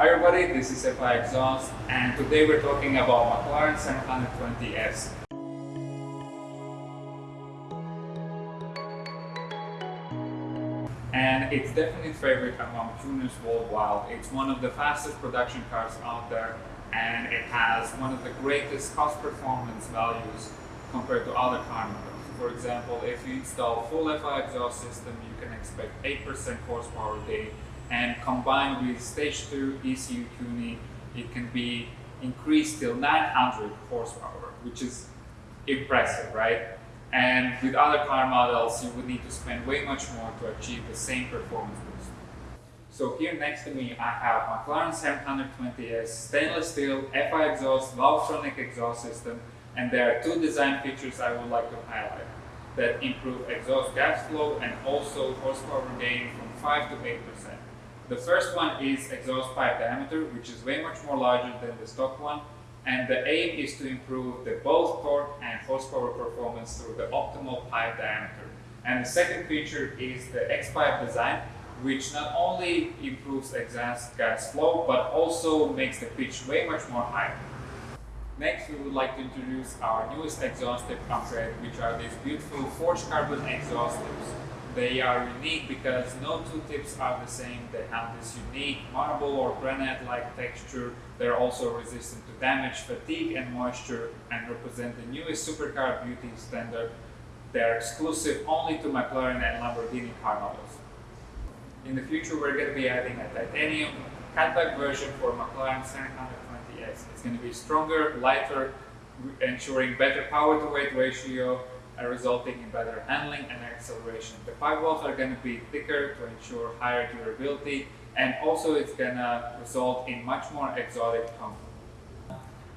Hi everybody, this is FI Exhaust and today we're talking about McLaren 720S. And it's definitely favorite among tuners worldwide. It's one of the fastest production cars out there and it has one of the greatest cost performance values compared to other car models. For example, if you install full FI exhaust system, you can expect 8% horsepower gain and combined with stage 2 ECU tuning, it can be increased till 900 horsepower, which is impressive, right? And with other car models, you would need to spend way much more to achieve the same performance boost. So here next to me, I have McLaren 720S stainless steel FI exhaust Valvetronic exhaust system, and there are two design features I would like to highlight that improve exhaust gas flow and also horsepower gain from 5 to 8 percent. The first one is exhaust pipe diameter, which is way much more larger than the stock one. And the aim is to improve the both torque and horsepower performance through the optimal pipe diameter. And the second feature is the X-pipe design, which not only improves exhaust gas flow, but also makes the pitch way much more high. Next, we would like to introduce our newest exhaust tip upgrade, which are these beautiful forged carbon exhaust tips. They are unique because no two tips are the same. They have this unique marble or granite-like texture. They're also resistant to damage, fatigue and moisture and represent the newest supercar beauty standard. They're exclusive only to McLaren and Lamborghini car models. In the future, we're going to be adding a titanium cutback version for McLaren 720S. It's going to be stronger, lighter, ensuring better power to weight ratio, resulting in better handling and acceleration. The pipe walls are going to be thicker to ensure higher durability and also it's going to result in much more exotic comfort.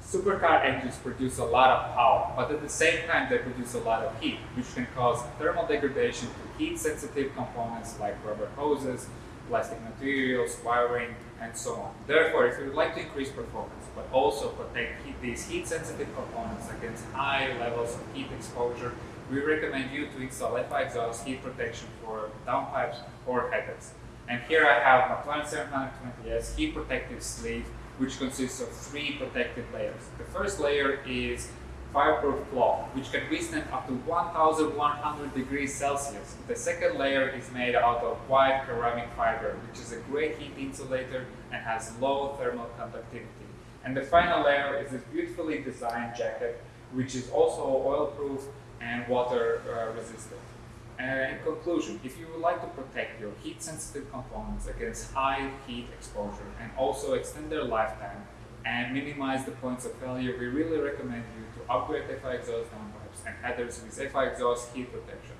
Supercar engines produce a lot of power, but at the same time they produce a lot of heat, which can cause thermal degradation to heat-sensitive components like rubber hoses, plastic materials, wiring, and so on. Therefore, if you would like to increase performance, but also protect heat, these heat-sensitive components against high levels of heat exposure, we recommend you to install FI exhaust heat protection for downpipes or headers. And here I have McLaren 720S heat protective sleeve, which consists of three protective layers. The first layer is fireproof cloth, which can withstand up to 1100 degrees Celsius. The second layer is made out of white ceramic fiber, which is a great heat insulator and has low thermal conductivity. And the final layer is this beautifully designed jacket, which is also oil-proof and water uh, resistant. And in conclusion, if you would like to protect your heat-sensitive components against high heat exposure and also extend their lifetime and minimize the points of failure, we really recommend you to upgrade FI exhaust downpipes and headers with FI exhaust heat protection.